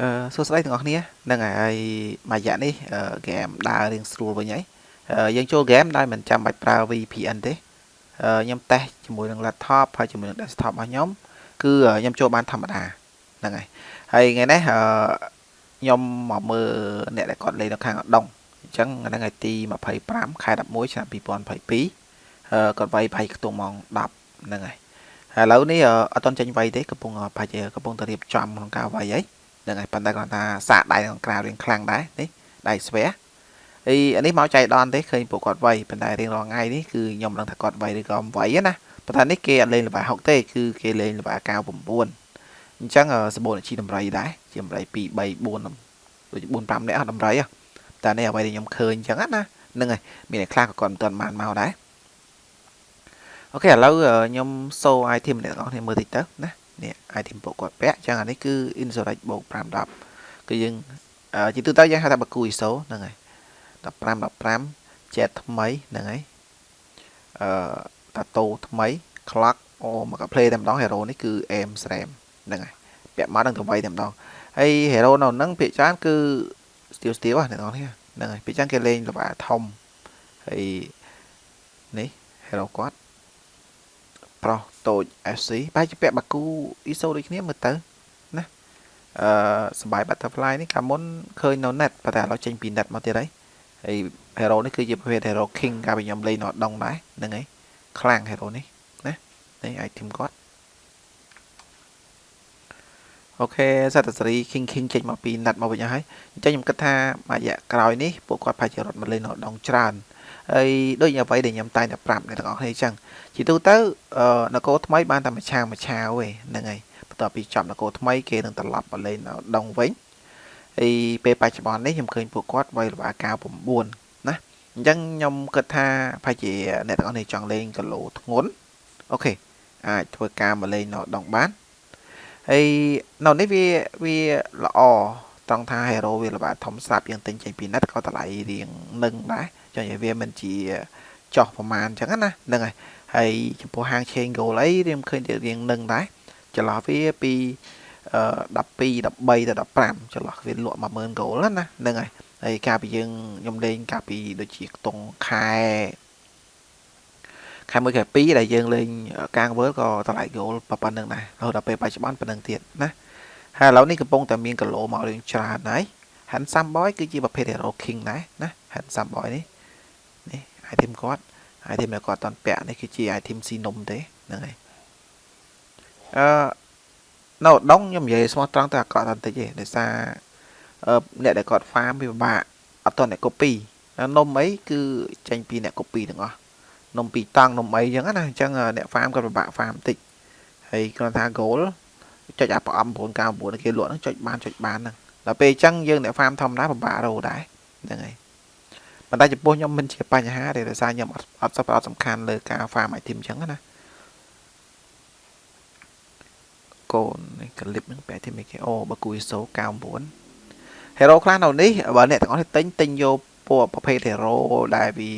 អឺសួស្តីទាំងអស់គ្នាហ្នឹងហើយមួយរយៈនេះហ្គេមដើររៀងស្រួលវិញហើយយើងចូលហ្គេមដោយមិនចាំបាច់ប្រើ VPN ទេខ្ញុំតេស្តជាមួយនឹង laptop ហើយជាមួយនឹង desktop របស់ខ្ញុំគឺខ្ញុំចូលបានធម្មតាហ្នឹងហើយហើយថ្ងៃនេះខ្ញុំមកមើលអ្នកដែលគាត់លេងនៅខាងអដុងអញ្ចឹងថ្ងៃថ្ងៃទី25ខែ11ឆ្នាំ2022គាត់វាយប្រហែលខ្ទង់ម៉ោង10ហ្នឹងហើយហើយឥឡូវនេះអត់តន់ចេញវាយទេកំពុងប្រហែលកំពុងតែរៀបចំក្នុងការវាយហើយហ្នឹងហើយប៉ុន្តែគាត់ថាសាកដៃក្នុងក្រៅរៀងខ្លាំងដែរនេះដៃស្វះអីអានេះមកចៃដន្យទេឃើញពួកគាត់វាយប៉ុន្តែរៀងរាល់ថ្ងៃនេះគឺខ្ញុំដឹងថាគាត់វាយឬក៏មិនវាយណាប៉ុន្តែនេះគេអត់លេងល្បែ60ទេគឺគេលេងល្បែ99អញ្ចឹងសបូនជីតម្រៃដែរជាតម្រៃ2 3 4ដូច4 5នាក់តម្រៃតែនេះអ្វីដែលខ្ញុំឃើញអញ្ចឹងណាហ្នឹងហើយមានអ្នកខ្លះក៏គាត់មិនទាន់បានមកដែរអូខេឥឡូវខ្ញុំសូ item អ្នកទាំងអស់គ្នាមើលតិចទៅណា នេះ item ពួកគាត់ពាក់អញ្ចឹងអានេះគឺ insurrect បូក510គឺយើងជាទូទៅយើងហៅថាបកគូ ISO ហ្នឹងហើយ15 15 jet ថ្មីហ្នឹងហើយអឺតាតូថ្មី clock អូមក play តែម្ដង hero នេះគឺ aim sram ហ្នឹងហើយពាក់មកនឹងទៅវៃតែម្ដងហើយ hero នៅហ្នឹងភាគច្រើនគឺ steel steel ហ្នឹងបងហ្នឹងហើយភាគច្រើនគេលេងល្បែធំហើយនេះ hero គាត់ ប្រុសតូច FC បែរជាពាក់បាគូ ISO ដូចគ្នាមើលទៅណាអឺសបាយ butterfly នេះកាលមុនឃើញនៅ net ប៉ុន្តែឥឡូវចេញពី net មកទៀតហើយហើយ hero នេះគឺជាប្រភេទ hero king កាលពីខ្ញុំលេងនៅដងដែរហ្នឹងហើយខ្លាំង hero នេះណានេះ item គាត់អូខេសត្វសេរី king king ចេញមកពី net មកវិញហើយអញ្ចឹងខ្ញុំគិតថាមួយរយៈក្រោយនេះពួកគាត់ប្រហែលជារត់មកលេងនៅដងច្រើន ហើយដូចអ្វីដែលខ្ញុំតែងតែប្រាប់អ្នកទាំងអស់គ្នាអញ្ចឹងជាទូទៅនគរថ្មីបានតែមួយឆាវមួយឆាវឯហ្នឹងហើយបន្ទាប់ពីចប់នគរថ្មីគេនឹងត្រឡប់មកលេងដងវិញហើយពេលបច្ចុប្បន្ននេះខ្ញុំឃើញពួកគាត់វាយល្បាកា9ណាអញ្ចឹងខ្ញុំគិតថាប្រហែលជាអ្នកទាំងអស់គ្នាចង់លេងគីឡូធ្ងន់អូខេអាចធ្វើការមកលេងនៅដងបានហើយនៅនេះវាវាល្អត្រង់ថា hero វាល្បាធំស្រាប់យើងទិញចេញពី net ក៏តម្លៃរៀងនឹងដែរ ចុះនិយាយវាមិនជាចោះប្រមាណអញ្ចឹងណាហ្នឹងហើយហើយចំពោះហាង chain goal អីរៀងឃើញរៀងនឹងដែរចន្លោះវាពី12 13ទៅ15ចន្លោះវាលក់10000 goal ណាហ្នឹងហើយហើយកាលពីយើងខ្ញុំលេងកាលពីដូចជាខ្ទង់ខែខែ1ខែ2ដែលយើងលេងកាងវើលក៏តម្លៃ goal ប៉ុណ្្នឹងដែររហូតដល់ពេលបច្ចុប្បន្នប៉ុណ្្នឹងទៀតណាហើយឥឡូវនេះកំពុងតែមានគីឡូមករឿងច្រើនហើយ Handsome Boy គឺជាប្រភេទ Hero King ដែរណា Handsome Boy នេះ នេះ item គាត់ item ដែលគាត់តន់ពាក់នេះគឺជា item ស៊ីនំទេហ្នឹងហើយអឺនៅដងខ្ញុំនិយាយស្មោះត្រង់តែអាក្រក់តែបន្តិចទេដោយសារអ្នកដែលគាត់ farm វាពិបាកអត់តអ្នក copy នំអីគឺចេញពីអ្នក copy ទាំងអស់នំពីតង់នំអីអញ្ចឹងណាអញ្ចឹងអ្នក farm គាត់ពិបាក farm បន្តិចហើយគ្រាន់ថា goal ចុចអាប្រអប់999គេលក់ហ្នឹងចុចបានចុចបានហ្នឹងដល់ពេលអញ្ចឹងយើងអ្នក farm ធម្មតាពិបាករោដែរហ្នឹងហើយ ប៉ុន្តែចំពោះខ្ញុំមិនជាបញ្ហាទេដោយសារខ្ញុំអត់អត់សប្បុរសសំខាន់លើការ farm item អញ្ចឹងណាកូននេះក្លីបនឹងបែរទីមេគេអូបើគួយសូ99 hero ខ្លះនៅនេះបើអ្នកទាំងអស់នេះទិញទិញយកពណ៌ប្រភេទ hero ដែលវា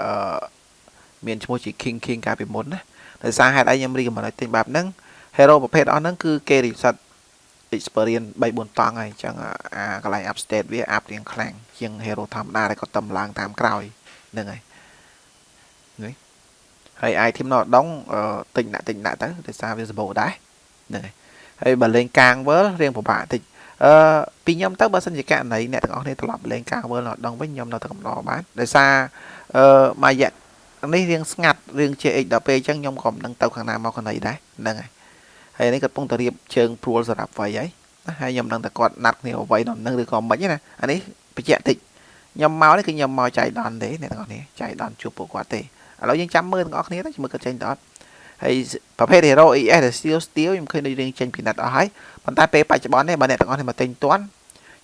អឺមានឈ្មោះជា king king កាលពីមុនណាដោយសារហេតុអីខ្ញុំរីកមិនឲ្យទិញបែបហ្នឹង hero ប្រភេទអស់ហ្នឹងគឺគេ reset experience 3 4តង់ហើយអញ្ចឹងអាកន្លែង up state វា up រៀងខ្លាំងជាង hero ធម្មតាដែលគាត់តំឡើងតាមក្រោយហ្នឹងហើយនេះហើយ item នៅដងទិញដាក់ទិញដាក់ទៅដោយសារវាសម្បូរដែរហ្នឹងហើយហើយបើលេងកាងវើលរៀងពិបាកតិចអឺពីខ្ញុំទៅបើសិនជាករណីអ្នកទាំងអស់គ្នាត្រឡប់លេងកាងវើលនៅដងវិញខ្ញុំនៅតែកំដរបានដោយសារអឺមួយរយៈនេះរៀងស្ងាត់រឿង JX ដល់ពេលអញ្ចឹងខ្ញុំក៏មិនដឹងទៅខាងណាមកខាងណីដែរហ្នឹងហើយ ហើយនេះគាត់កំពុងតែរៀបជើងព្រួលសម្រាប់វាយហើយណាហើយខ្ញុំដឹងតែគាត់ណាត់គ្នាវាយដល់នឹងឬក៏មិនណាអានេះបញ្ជាក់តិចខ្ញុំមកនេះគឺខ្ញុំមកចៃដន្យទេអ្នកទាំងអស់គ្នាចៃដន្យជួបពួកគាត់ទេឥឡូវយើងចាំមើលទាំងអស់គ្នាទៅមើលគាត់ចេញទៅអត់ហើយប្រភេទ Hero ES ដែល Steel Steel ខ្ញុំឃើញដូចរៀងចេញពីណាត់អស់ហើយប៉ុន្តែពេលបច្ចុប្បន្ននេះបើអ្នកទាំងអស់គ្នាមកទិញទាន់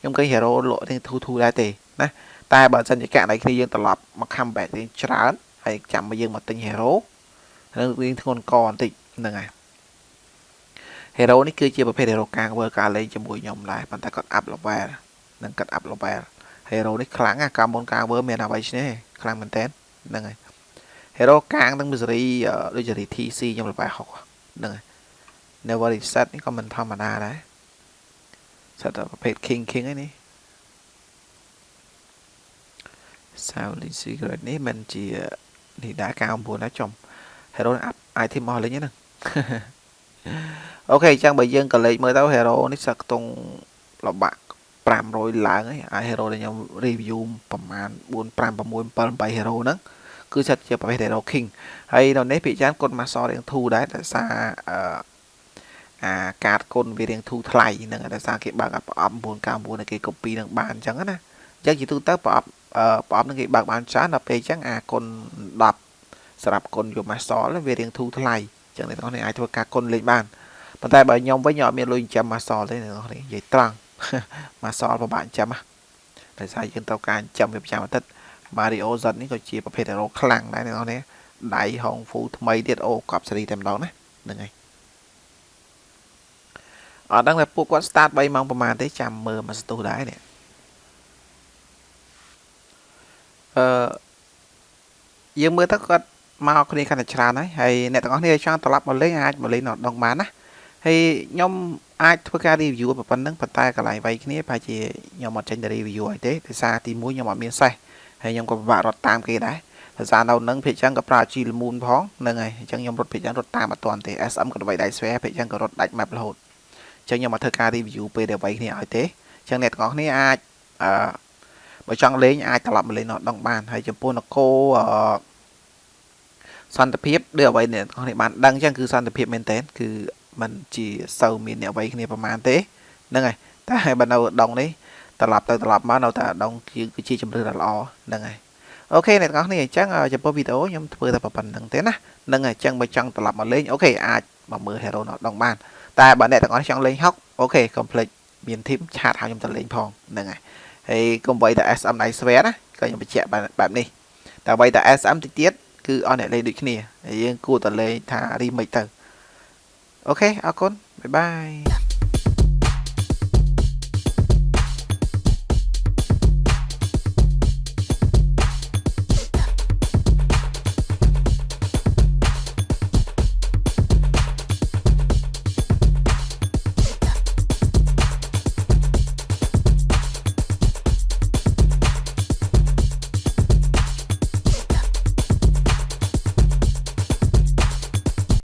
ខ្ញុំឃើញ Hero លក់រៀងធូរធូរដែរទេណាតែបើសិនជាករណីគ្នាយើងត្រឡប់មក comeback រៀងច្រើនហើយចាំមកយើងមកទិញ Hero នឹងរៀងធ្ងន់កបន្តិចហ្នឹងហើយ hero នេះគឺជាប្រភេទ hero កាងវើការលេងជាមួយខ្ញុំដែរប៉ុន្តែគាត់ up level និងគាត់ up level hero នេះខ្លាំងណាស់កាលមុនកាងវើមានអ្វីឈ្នះខ្លាំងមែនតើហ្នឹងហើយ hero កាងនឹង misery ដូចជា TC ខ្ញុំ level 60ហ្នឹងហើយ never reset នេះក៏មិនធម្មតាដែរសិតតែប្រភេទ king king ឯនេះ Sound Secret នេះមិនជានេះដែរ99ដែរចំ hero អាប់ item មកលេងហ្នឹង អូខេអញ្ចឹងបើយើងក៏លេខមើលទៅ hero នេះសឹកខ្ទង់លបាក់500ឡើងហើយអា hero ដែលខ្ញុំ review ប្រហែល4 5 6 7 8 hero ហ្នឹងគឺសិតជាប្រភេទ hero king ហើយនៅនេះភាគច្រើនគុណ master រៀងធូរដែរតែសារអឺអាកាតគុណវារៀងធូរថ្លៃហ្នឹងតែសារគេបើកប្រអប់999ឲ្យគេ copy នឹងបានអញ្ចឹងណាអញ្ចឹងជាទូទៅប្រអប់ប្រអប់នឹងគេបើកបានច្រើនដល់ពេលអញ្ចឹងអាគុណ10សម្រាប់គុណយក master វារៀងធូរថ្លៃអញ្ចឹងអ្នកទាំងនេះអាចធ្វើការគុណលេខបាន ប៉ុន្តែបើខ្ញុំវិញខ្ញុំអត់មានលុយចិញ្ចឹម master ទេអ្នកទាំងនេះនិយាយត្រង់ master ពិបាកចិញ្ចឹមណាដោយសារយើងត្រូវការចិញ្ចឹមវាប្រចាំអាទិត្យ Mario Z នេះក៏ជាប្រភេទ hero ខ្លាំងដែរអ្នកទាំងនេះដៃហងហ្វូថ្មីទៀតអូកប់សេរីតែម្ដងណាហ្នឹងហើយអត់ដឹងថាពួកគាត់ start 3ម៉ោងប្រហែលទេចាំមើលមកស្ទុះដែរនេះអឺយើងមើលទៅគាត់មកគ្នាកាន់តែច្រើនហើយហើយអ្នកទាំងអស់គ្នាចង់ត្រឡប់មកលេងអាចមកលេងនៅដងបានណា ហើយខ្ញុំអាចធ្វើការ review ប៉ុណ្ណឹងប៉ុន្តែកន្លែងវាយគ្នាប្រហែលជាខ្ញុំអត់ចេញទៅ review ឲ្យទេដោយសារទី1ខ្ញុំអត់មានសេះហើយខ្ញុំក៏ពិបាករត់តាមគេដែរដោយសារនៅនឹងភាគចឹងក៏ប្រើជីលមូនផងហ្នឹងហើយអញ្ចឹងខ្ញុំរត់ភាគចឹងរត់តាមអត់ទាន់ទេ SM ក៏ដើម្បីដៃស្វែភាគចឹងក៏រត់ដាច់ map រហូតអញ្ចឹងខ្ញុំមកធ្វើការ review ពេលដែលវាយគ្នាឲ្យទេអញ្ចឹងអ្នកទាំងអស់គ្នាអាចអឺបើចង់លេងអាចត្រឡប់មកលេងនៅដងបានហើយចំពោះនគរអឺសន្តិភាពដូចអ្វីអ្នកទាំងនេះបានដឹងចឹងគឺសន្តិភាពមែនតើគឺ มันជាសូវមានអ្នកអ្វីគ្នាប្រហែលទេហ្នឹងហើយតែបើនៅដងនេះត្រឡប់ទៅត្រឡប់មកនៅតែដងគឺជាជំរឿនដ៏ល្អហ្នឹងហើយអូខេអ្នកទាំងអស់គ្នាអញ្ចឹងចំពោះវីដេអូខ្ញុំធ្វើតែប៉ុណ្្នឹងទេណាហ្នឹងហើយអញ្ចឹងបើចង់ត្រឡប់មកលេងអូខេអាចមកមើល Hero នៅដងបានតែបើអ្នកទាំងអស់ចង់លេងហុកអូខេកុំភ្លេចមានធីមឆាតហៅខ្ញុំទៅលេងផងហ្នឹងហើយហើយកុំបីតែ SM ដៃស្វែណាក៏ខ្ញុំបញ្ជាក់បែបនេះតែបីតែ SM តិចទៀតគឺអស់អ្នកលេងដូចគ្នាហើយយើងគួរតែលេងថា remake ទៅ អូខេអរគុណបាយបាយ